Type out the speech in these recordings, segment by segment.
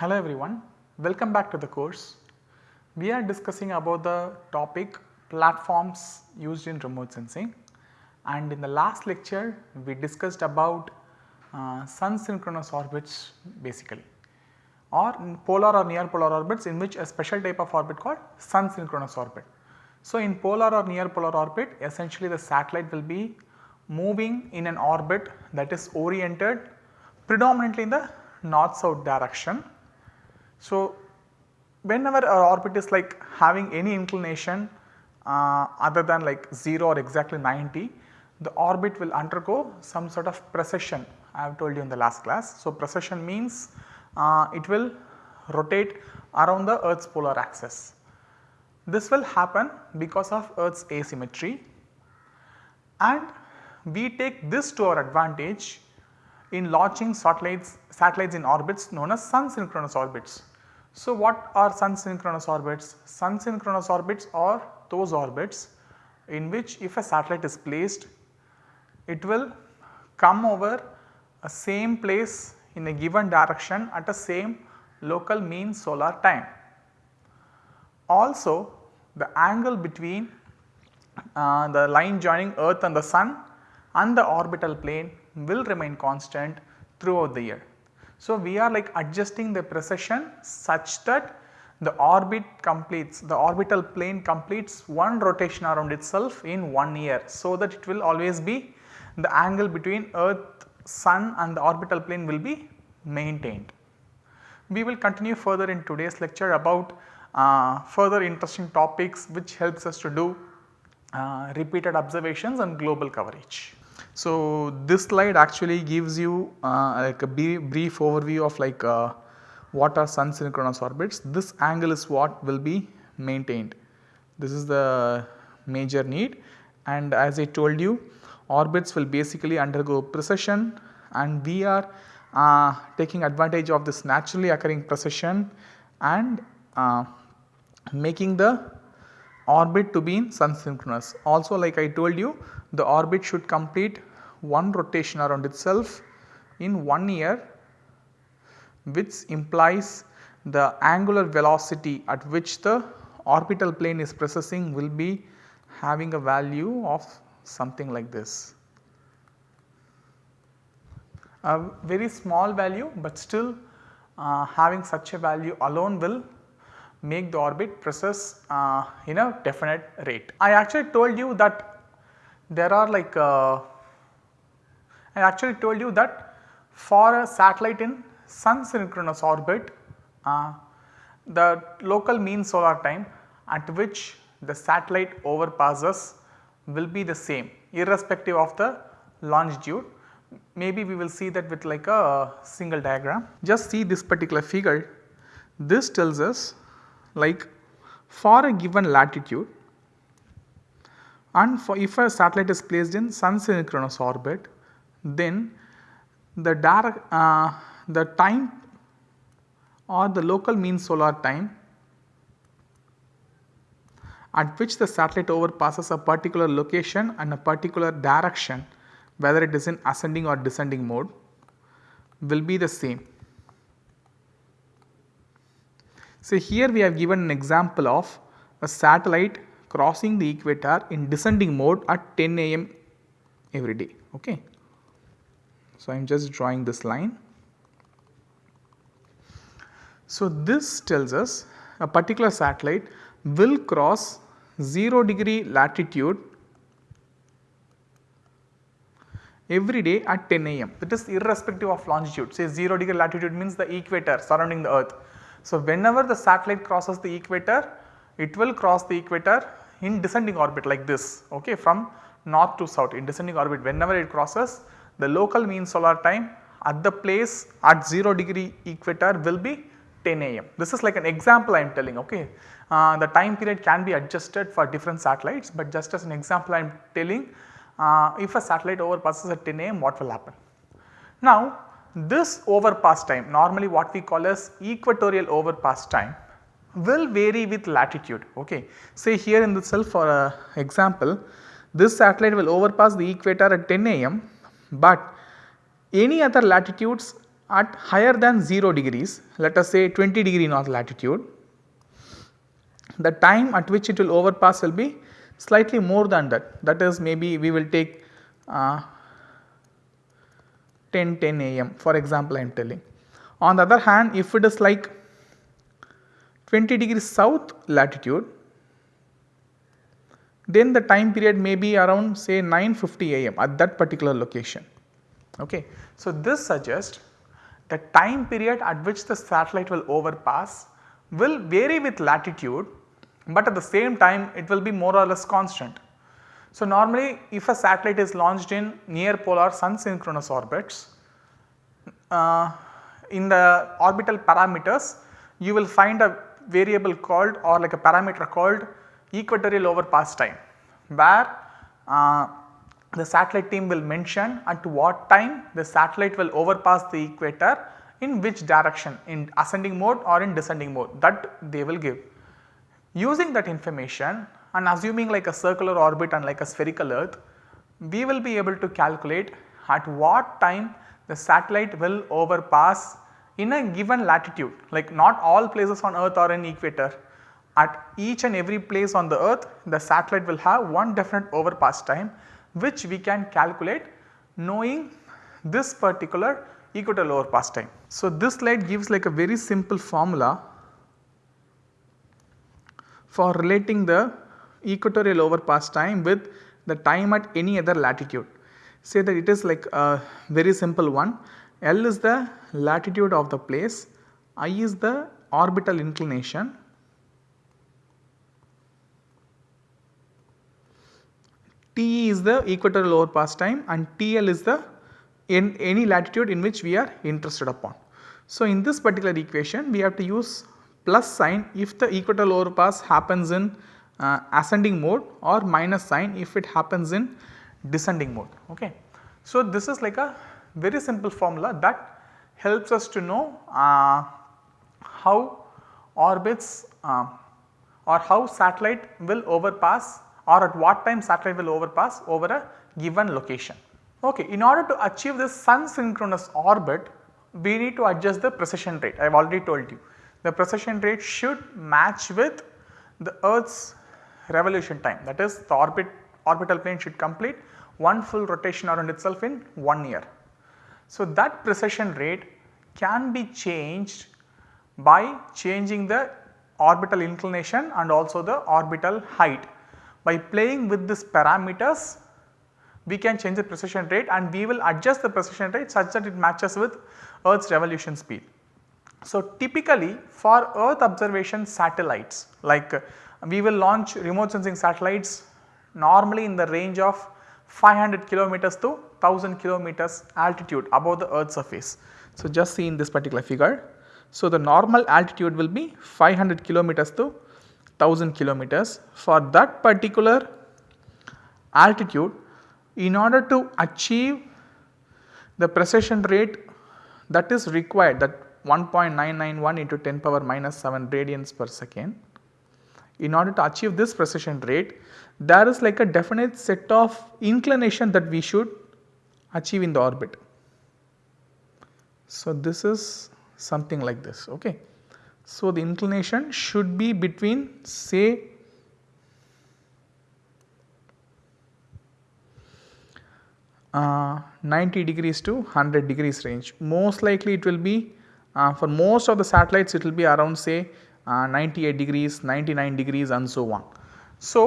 Hello everyone, welcome back to the course. We are discussing about the topic platforms used in remote sensing and in the last lecture we discussed about uh, sun synchronous orbits basically or polar or near polar orbits in which a special type of orbit called sun synchronous orbit. So, in polar or near polar orbit essentially the satellite will be moving in an orbit that is oriented predominantly in the north south direction. So, whenever our orbit is like having any inclination uh, other than like 0 or exactly 90, the orbit will undergo some sort of precession I have told you in the last class. So, precession means uh, it will rotate around the earth's polar axis. This will happen because of earth's asymmetry and we take this to our advantage in launching satellites, satellites in orbits known as sun synchronous orbits. So, what are sun synchronous orbits? Sun synchronous orbits are those orbits in which if a satellite is placed it will come over a same place in a given direction at a same local mean solar time. Also the angle between uh, the line joining earth and the sun and the orbital plane will remain constant throughout the year. So, we are like adjusting the precession such that the orbit completes the orbital plane completes one rotation around itself in one year. So, that it will always be the angle between earth sun and the orbital plane will be maintained. We will continue further in today's lecture about uh, further interesting topics which helps us to do uh, repeated observations and global coverage. So, this slide actually gives you uh, like a brief overview of like uh, what are sun synchronous orbits. This angle is what will be maintained. This is the major need and as I told you orbits will basically undergo precession and we are uh, taking advantage of this naturally occurring precession and uh, making the orbit to be in sun synchronous. Also like I told you the orbit should complete one rotation around itself in one year which implies the angular velocity at which the orbital plane is precessing will be having a value of something like this. A very small value but still uh, having such a value alone will make the orbit precess uh, in a definite rate. I actually told you that there are like uh, I actually told you that for a satellite in sun synchronous orbit uh, the local mean solar time at which the satellite overpasses will be the same irrespective of the longitude. Maybe we will see that with like a single diagram. Just see this particular figure. This tells us like for a given latitude and for if a satellite is placed in sun synchronous orbit then the direct uh, the time or the local mean solar time at which the satellite overpasses a particular location and a particular direction whether it is in ascending or descending mode will be the same. So, here we have given an example of a satellite crossing the equator in descending mode at 10 am every day. Okay. So, I am just drawing this line. So, this tells us a particular satellite will cross 0 degree latitude every day at 10 am that is irrespective of longitude say 0 degree latitude means the equator surrounding the earth. So, whenever the satellite crosses the equator it will cross the equator in descending orbit like this okay from north to south in descending orbit whenever it crosses the local mean solar time at the place at 0 degree equator will be 10 am. This is like an example I am telling okay. Uh, the time period can be adjusted for different satellites but just as an example I am telling uh, if a satellite overpasses at 10 am what will happen. Now this overpass time normally what we call as equatorial overpass time will vary with latitude okay. Say here in itself for a example this satellite will overpass the equator at 10 am but any other latitudes at higher than 0 degrees let us say 20 degree north latitude the time at which it will overpass will be slightly more than that that is maybe we will take uh, 10 10 am for example I am telling. On the other hand if it is like 20 degrees south latitude then the time period may be around say 9:50 am at that particular location. Okay. So, this suggests the time period at which the satellite will overpass will vary with latitude, but at the same time it will be more or less constant. So, normally if a satellite is launched in near polar sun synchronous orbits, uh, in the orbital parameters you will find a variable called or like a parameter called equatorial overpass time where uh, the satellite team will mention at what time the satellite will overpass the equator in which direction in ascending mode or in descending mode that they will give. Using that information and assuming like a circular orbit and like a spherical earth, we will be able to calculate at what time the satellite will overpass in a given latitude like not all places on earth are in equator. At each and every place on the earth the satellite will have one definite overpass time which we can calculate knowing this particular equatorial overpass time. So, this slide gives like a very simple formula for relating the equatorial overpass time with the time at any other latitude. Say that it is like a very simple one L is the latitude of the place, I is the orbital inclination T is the equatorial overpass time and TL is the in any latitude in which we are interested upon. So, in this particular equation we have to use plus sign if the equatorial overpass happens in uh, ascending mode or minus sign if it happens in descending mode. Okay. So, this is like a very simple formula that helps us to know uh, how orbits uh, or how satellite will overpass or at what time satellite will overpass over a given location. Okay, in order to achieve this sun synchronous orbit, we need to adjust the precession rate. I have already told you. The precession rate should match with the earth's revolution time that is the orbit orbital plane should complete one full rotation around itself in 1 year. So, that precession rate can be changed by changing the orbital inclination and also the orbital height. By playing with these parameters we can change the precession rate and we will adjust the precession rate such that it matches with earth's revolution speed. So, typically for earth observation satellites like we will launch remote sensing satellites normally in the range of 500 kilometers to 1000 kilometers altitude above the earth surface. So, just see in this particular figure. So, the normal altitude will be 500 kilometers to 1000 kilometers. For that particular altitude in order to achieve the precession rate that is required that 1.991 into 10 power minus 7 radians per second. In order to achieve this precession rate there is like a definite set of inclination that we should achieve in the orbit. So, this is something like this ok. So, the inclination should be between say uh, 90 degrees to 100 degrees range. Most likely it will be uh, for most of the satellites it will be around say 98 degrees, 99 degrees and so on. So,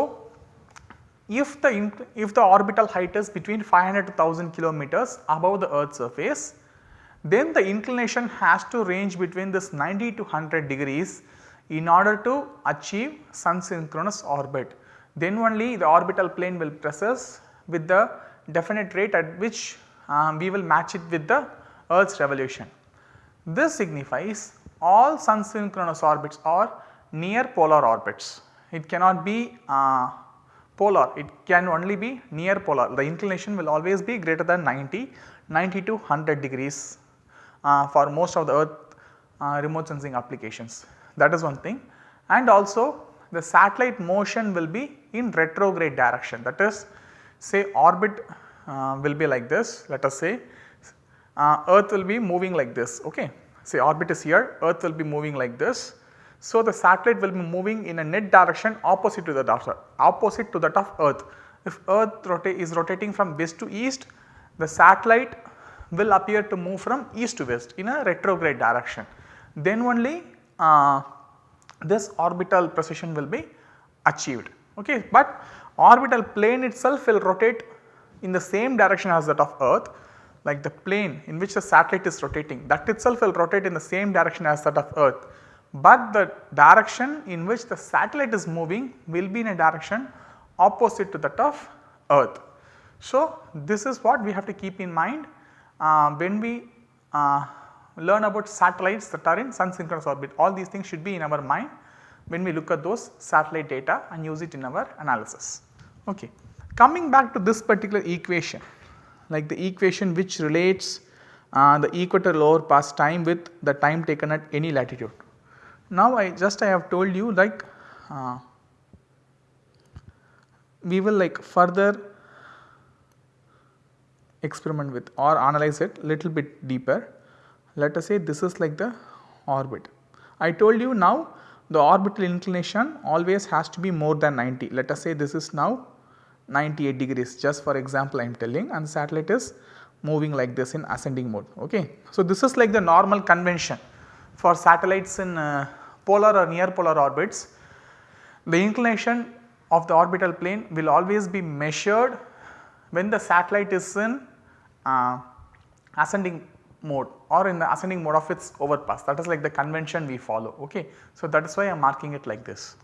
if the if the orbital height is between 500 to 1000 kilometers above the earth surface then the inclination has to range between this 90 to 100 degrees in order to achieve sun synchronous orbit. Then only the orbital plane will precess with the definite rate at which um, we will match it with the earth's revolution. This signifies all sun synchronous orbits are near polar orbits. It cannot be uh, polar, it can only be near polar. The inclination will always be greater than 90, 90 to 100 degrees uh, for most of the earth uh, remote sensing applications. That is one thing and also the satellite motion will be in retrograde direction that is say orbit uh, will be like this let us say uh, earth will be moving like this okay. Say orbit is here earth will be moving like this. So, the satellite will be moving in a net direction opposite to the opposite to that of earth. If earth rota is rotating from west to east the satellite will appear to move from east to west in a retrograde direction. Then only uh, this orbital precession will be achieved okay. But orbital plane itself will rotate in the same direction as that of earth like the plane in which the satellite is rotating that itself will rotate in the same direction as that of earth. But the direction in which the satellite is moving will be in a direction opposite to that of earth. So, this is what we have to keep in mind uh, when we uh, learn about satellites that are in sun synchronous orbit all these things should be in our mind when we look at those satellite data and use it in our analysis. Okay. Coming back to this particular equation like the equation which relates uh, the equator lower pass time with the time taken at any latitude. Now I just I have told you like uh, we will like further experiment with or analyze it little bit deeper. Let us say this is like the orbit. I told you now the orbital inclination always has to be more than 90. Let us say this is now 98 degrees just for example I am telling and satellite is moving like this in ascending mode. Okay. So, this is like the normal convention for satellites in uh, polar or near polar orbits. The inclination of the orbital plane will always be measured when the satellite is in uh, ascending mode or in the ascending mode of its overpass that is like the convention we follow ok. So that is why I am marking it like this.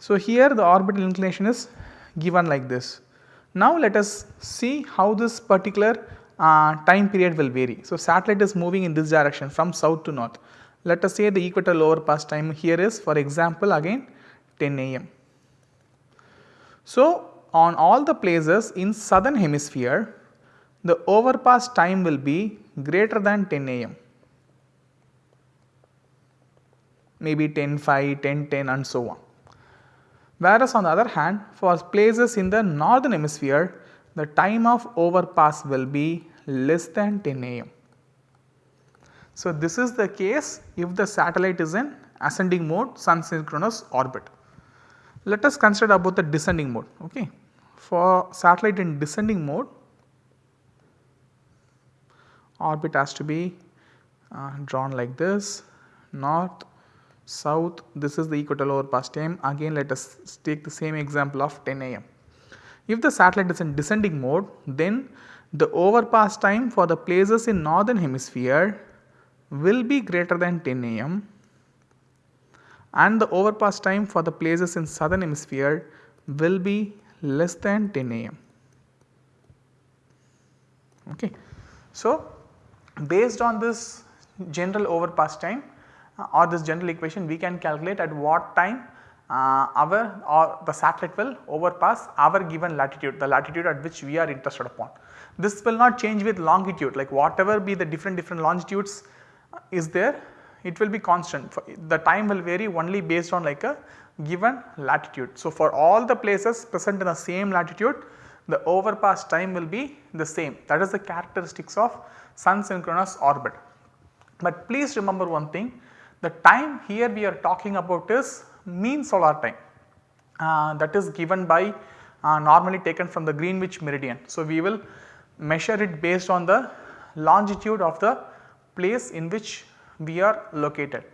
So here the orbital inclination is given like this. Now let us see how this particular uh, time period will vary. So satellite is moving in this direction from south to north. Let us say the equatorial overpass time here is for example again 10 am. So on all the places in southern hemisphere the overpass time will be greater than 10 am maybe 10 5 10 10 and so on. Whereas on the other hand for places in the northern hemisphere the time of overpass will be less than 10 am. So, this is the case if the satellite is in ascending mode sun synchronous orbit. Let us consider about the descending mode. Okay. For satellite in descending mode orbit has to be uh, drawn like this north south this is the equatorial overpass time again let us take the same example of 10 am. If the satellite is in descending mode then the overpass time for the places in northern hemisphere will be greater than 10 am and the overpass time for the places in southern hemisphere will be less than 10 am. Okay. So, Based on this general overpass time or this general equation we can calculate at what time uh, our or the satellite will overpass our given latitude the latitude at which we are interested upon. This will not change with longitude like whatever be the different different longitudes uh, is there it will be constant the time will vary only based on like a given latitude. So, for all the places present in the same latitude the overpass time will be the same that is the characteristics of sun synchronous orbit. But please remember one thing the time here we are talking about is mean solar time uh, that is given by uh, normally taken from the Greenwich meridian. So, we will measure it based on the longitude of the place in which we are located.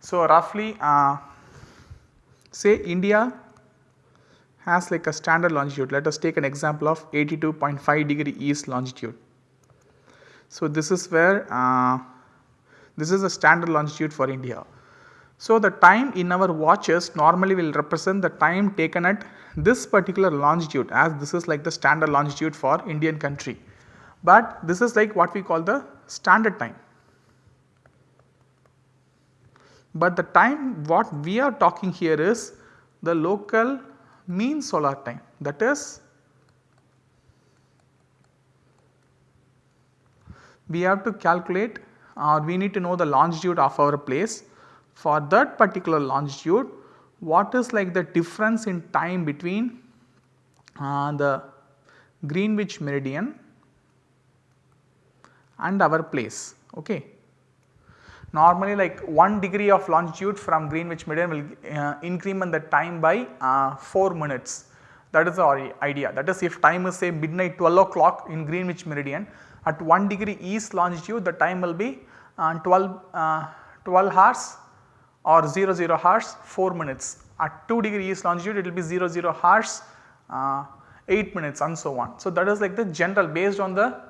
So, roughly uh, say India has like a standard longitude let us take an example of 82.5 degree east longitude. So, this is where uh, this is the standard longitude for India. So, the time in our watches normally will represent the time taken at this particular longitude as this is like the standard longitude for Indian country. But this is like what we call the standard time. But the time what we are talking here is the local mean solar time that is we have to calculate or uh, we need to know the longitude of our place. For that particular longitude what is like the difference in time between uh, the Greenwich meridian and our place. Okay. Normally like 1 degree of longitude from Greenwich meridian will uh, increment the time by uh, 4 minutes that is our idea that is if time is say midnight 12 o'clock in Greenwich meridian at 1 degree east longitude the time will be uh, 12, uh, 12 hours or 0 0 hours 4 minutes. At 2 degree east longitude it will be 0 0 hours uh, 8 minutes and so on. So, that is like the general based on the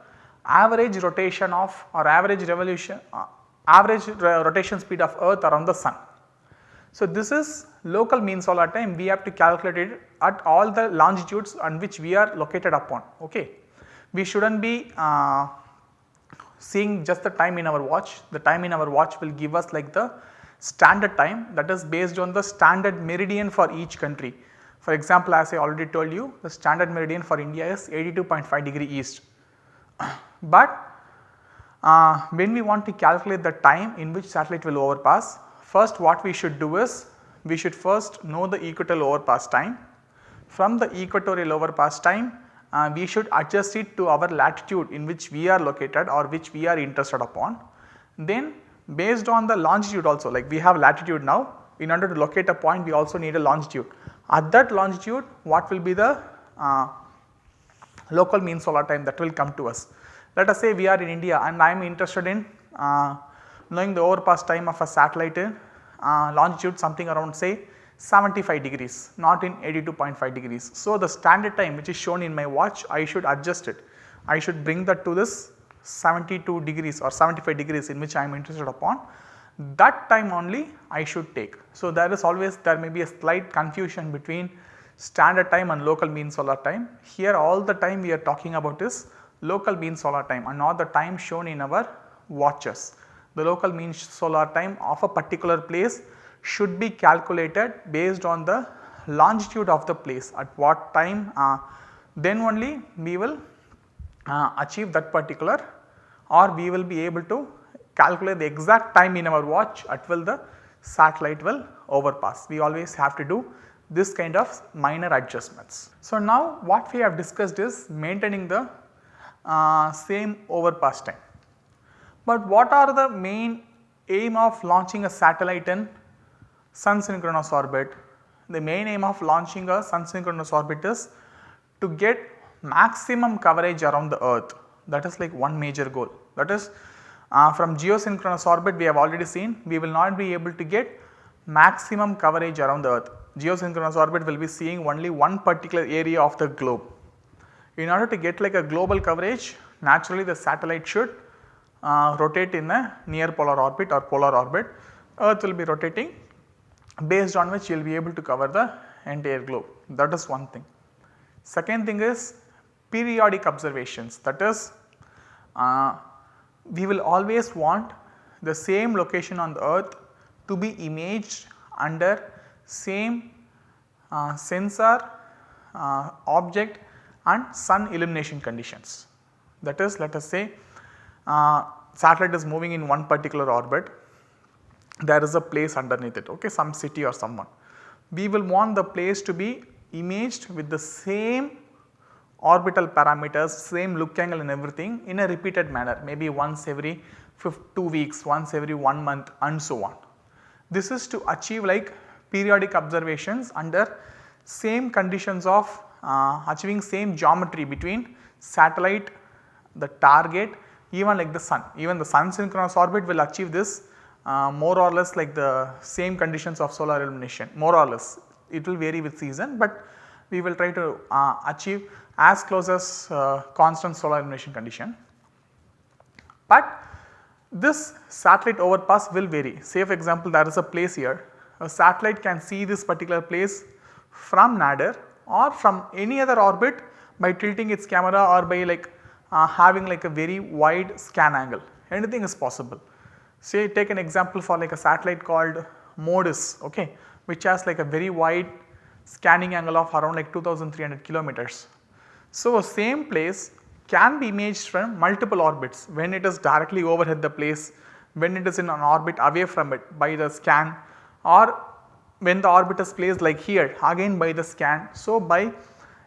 average rotation of or average revolution uh, average rotation speed of earth around the sun. So, this is local mean solar time we have to calculate it at all the longitudes on which we are located upon. Okay. We should not be uh, seeing just the time in our watch, the time in our watch will give us like the standard time that is based on the standard meridian for each country. For example, as I already told you the standard meridian for India is 82.5 degree east. but uh, when we want to calculate the time in which satellite will overpass, first what we should do is we should first know the equatorial overpass time. From the equatorial overpass time uh, we should adjust it to our latitude in which we are located or which we are interested upon. Then based on the longitude also like we have latitude now in order to locate a point we also need a longitude. At that longitude what will be the uh, local mean solar time that will come to us. Let us say we are in India and I am interested in uh, knowing the overpass time of a satellite in uh, longitude something around say 75 degrees not in 82.5 degrees. So, the standard time which is shown in my watch I should adjust it. I should bring that to this 72 degrees or 75 degrees in which I am interested upon that time only I should take. So, there is always there may be a slight confusion between standard time and local mean solar time. Here all the time we are talking about is local mean solar time and not the time shown in our watches. The local mean solar time of a particular place should be calculated based on the longitude of the place at what time uh, then only we will uh, achieve that particular or we will be able to calculate the exact time in our watch at will the satellite will overpass. We always have to do this kind of minor adjustments. So, now what we have discussed is maintaining the uh, same overpass time. But what are the main aim of launching a satellite in sun synchronous orbit? The main aim of launching a sun synchronous orbit is to get maximum coverage around the earth that is like one major goal that is uh, from geosynchronous orbit we have already seen we will not be able to get maximum coverage around the earth. Geosynchronous orbit will be seeing only one particular area of the globe. In order to get like a global coverage naturally the satellite should uh, rotate in a near polar orbit or polar orbit. Earth will be rotating based on which you will be able to cover the entire globe that is one thing. Second thing is periodic observations that is uh, we will always want the same location on the earth to be imaged under same uh, sensor uh, object and sun illumination conditions. That is let us say uh, satellite is moving in one particular orbit there is a place underneath it okay some city or someone. We will want the place to be imaged with the same orbital parameters same look angle and everything in a repeated manner maybe once every 2 weeks once every 1 month and so on. This is to achieve like periodic observations under same conditions of uh, achieving same geometry between satellite the target even like the sun even the sun synchronous orbit will achieve this uh, more or less like the same conditions of solar illumination. More or less. It will vary with season but we will try to uh, achieve as close as uh, constant solar illumination condition. But this satellite overpass will vary. Say for example there is a place here. A satellite can see this particular place from nadir or from any other orbit by tilting its camera or by like uh, having like a very wide scan angle. Anything is possible. Say take an example for like a satellite called MODIS okay, which has like a very wide scanning angle of around like 2300 kilometers. So, same place can be imaged from multiple orbits when it is directly overhead the place, when it is in an orbit away from it by the scan or when the orbit is placed like here again by the scan. So, by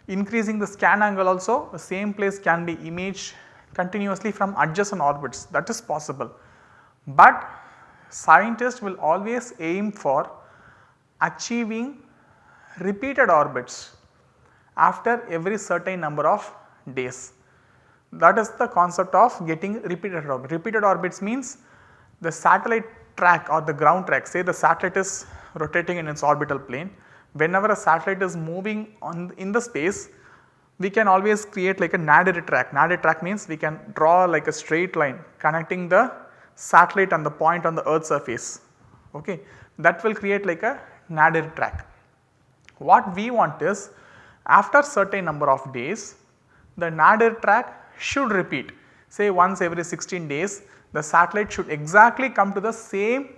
increasing the scan angle also the same place can be imaged continuously from adjacent orbits that is possible. But scientists will always aim for achieving repeated orbits after every certain number of days. That is the concept of getting repeated orbit. Repeated orbits means the satellite track or the ground track say the satellite is rotating in its orbital plane. Whenever a satellite is moving on in the space we can always create like a nadir track. Nadir track means we can draw like a straight line connecting the satellite and the point on the earth surface okay. That will create like a nadir track. What we want is after certain number of days the nadir track should repeat say once every 16 days the satellite should exactly come to the same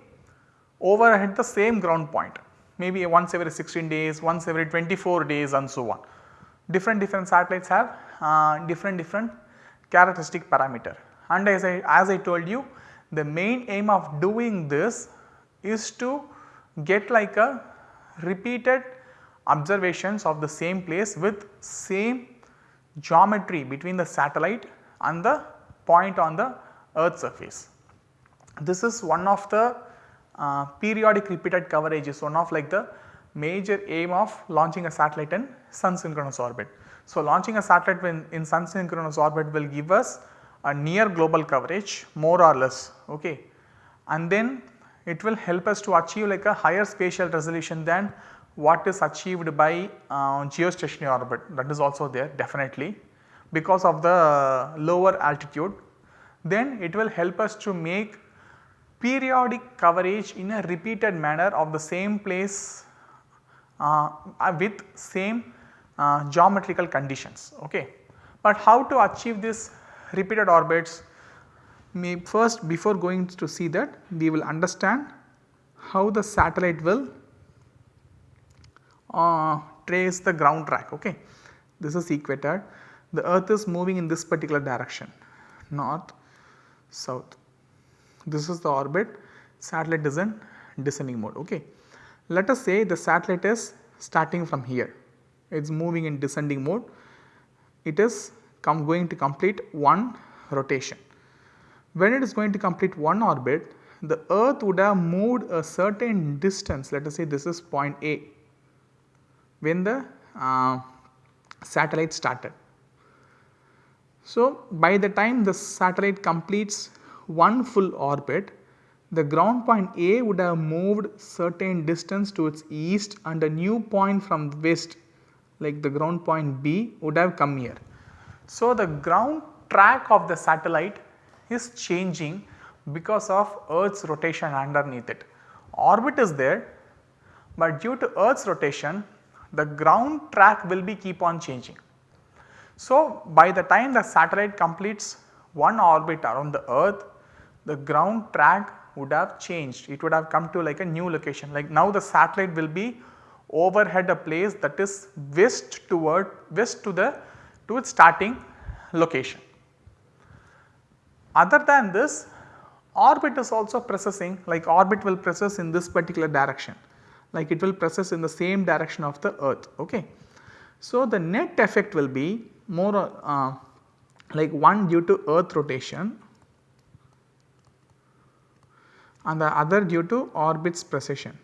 overhead the same ground point maybe once every 16 days, once every 24 days and so on. Different different satellites have uh, different different characteristic parameter and as I as I told you the main aim of doing this is to get like a repeated observations of the same place with same geometry between the satellite and the point on the earth surface. This is one of the uh, periodic repeated coverage is one of like the major aim of launching a satellite in sun synchronous orbit. So, launching a satellite in, in sun synchronous orbit will give us a near global coverage more or less okay. and then it will help us to achieve like a higher spatial resolution than what is achieved by uh, geostationary orbit that is also there definitely because of the lower altitude. Then it will help us to make periodic coverage in a repeated manner of the same place uh, with same uh, geometrical conditions. Okay. But how to achieve this repeated orbits may first before going to see that we will understand how the satellite will uh, trace the ground track. Okay. This is equator, the earth is moving in this particular direction north, south. This is the orbit, satellite is in descending mode. Okay. Let us say the satellite is starting from here, it is moving in descending mode, it is going to complete one rotation. When it is going to complete one orbit, the earth would have moved a certain distance let us say this is point A when the uh, satellite started. So, by the time the satellite completes one full orbit, the ground point A would have moved certain distance to its east and a new point from west like the ground point B would have come here. So, the ground track of the satellite is changing because of earth's rotation underneath it. Orbit is there, but due to earth's rotation the ground track will be keep on changing. So, by the time the satellite completes one orbit around the earth the ground track would have changed it would have come to like a new location like now the satellite will be overhead a place that is west toward west to the to its starting location. Other than this orbit is also precessing like orbit will precess in this particular direction like it will precess in the same direction of the earth. Okay. So, the net effect will be more uh, like one due to earth rotation and the other due to orbit's precession.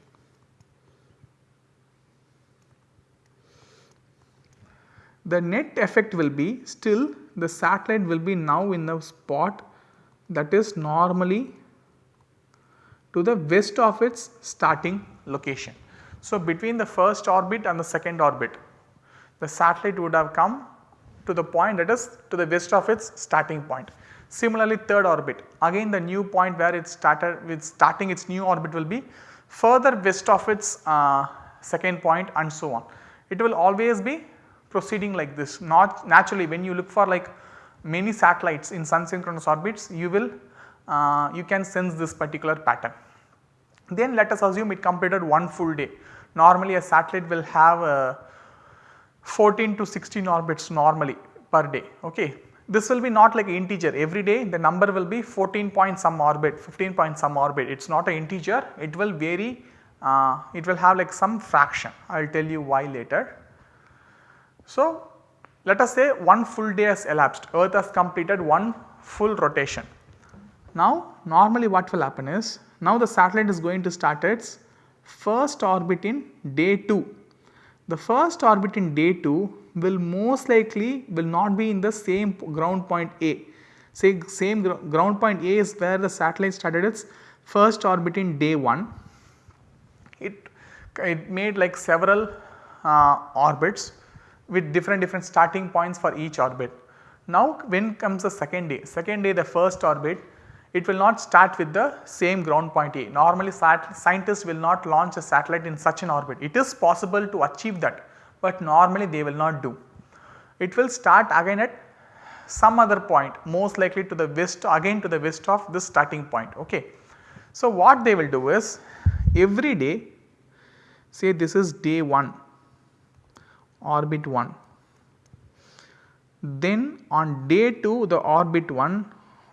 The net effect will be still the satellite will be now in the spot that is normally to the west of its starting location. So, between the first orbit and the second orbit the satellite would have come to the point that is to the west of its starting point. Similarly, third orbit again the new point where it started with starting its new orbit will be further west of its uh, second point and so on. It will always be proceeding like this not naturally when you look for like many satellites in sun synchronous orbits you will uh, you can sense this particular pattern. Then let us assume it completed one full day. Normally a satellite will have uh, 14 to 16 orbits normally per day. Okay. This will be not like integer every day the number will be 14 point some orbit 15 point some orbit it is not an integer it will vary uh, it will have like some fraction I will tell you why later. So let us say one full day has elapsed, earth has completed one full rotation. Now normally what will happen is, now the satellite is going to start its first orbit in day 2. The first orbit in day 2 will most likely will not be in the same ground point A. Say same gr ground point A is where the satellite started its first orbit in day 1. It, it made like several uh, orbits with different different starting points for each orbit. Now when comes the second day, second day the first orbit it will not start with the same ground point A. Normally scientists will not launch a satellite in such an orbit. It is possible to achieve that, but normally they will not do. It will start again at some other point most likely to the west again to the west of this starting point. Okay. So, what they will do is every day say this is day 1 orbit 1 then on day 2 the orbit 1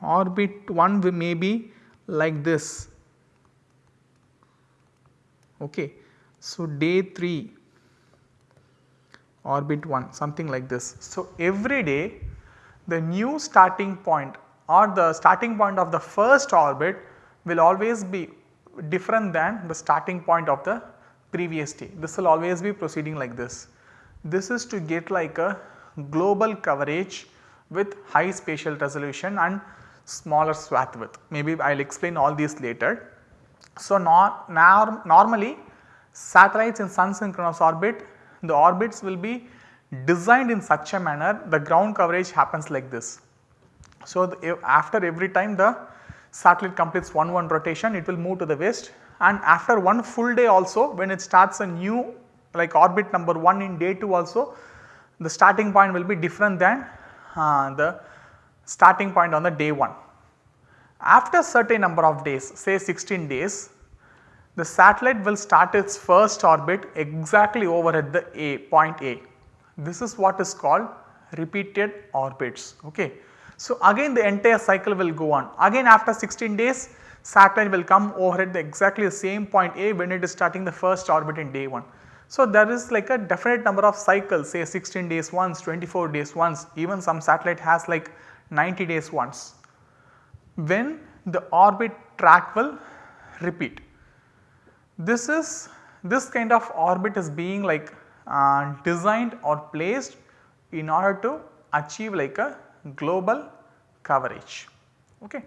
orbit 1 may be like this. Okay. So, day 3 orbit 1 something like this. So, every day the new starting point or the starting point of the first orbit will always be different than the starting point of the previous day. This will always be proceeding like this. This is to get like a global coverage with high spatial resolution and smaller swath width. Maybe I will explain all these later. So, nor, nor, normally satellites in sun synchronous orbit the orbits will be designed in such a manner the ground coverage happens like this. So, the, after every time the satellite completes one one rotation it will move to the west and after one full day also when it starts a new like orbit number 1 in day 2 also the starting point will be different than uh, the starting point on the day 1. After a certain number of days say 16 days the satellite will start its first orbit exactly over at the A point A. This is what is called repeated orbits. Okay. So, again the entire cycle will go on again after 16 days satellite will come over at the exactly the same point A when it is starting the first orbit in day 1. So, there is like a definite number of cycles say 16 days once, 24 days once even some satellite has like 90 days once when the orbit track will repeat. This is this kind of orbit is being like uh, designed or placed in order to achieve like a global coverage. Okay.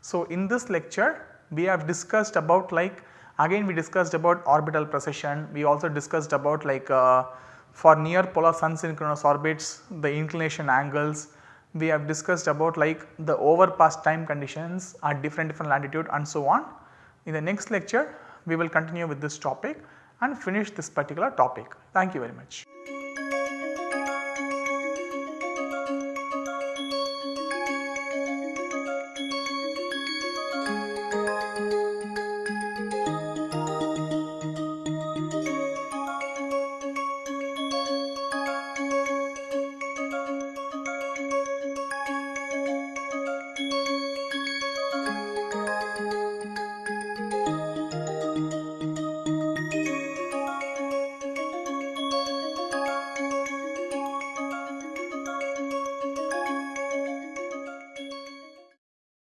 So, in this lecture we have discussed about like again we discussed about orbital precession, we also discussed about like uh, for near polar sun synchronous orbits the inclination angles, we have discussed about like the overpass time conditions at different different latitude and so on. In the next lecture we will continue with this topic and finish this particular topic. Thank you very much.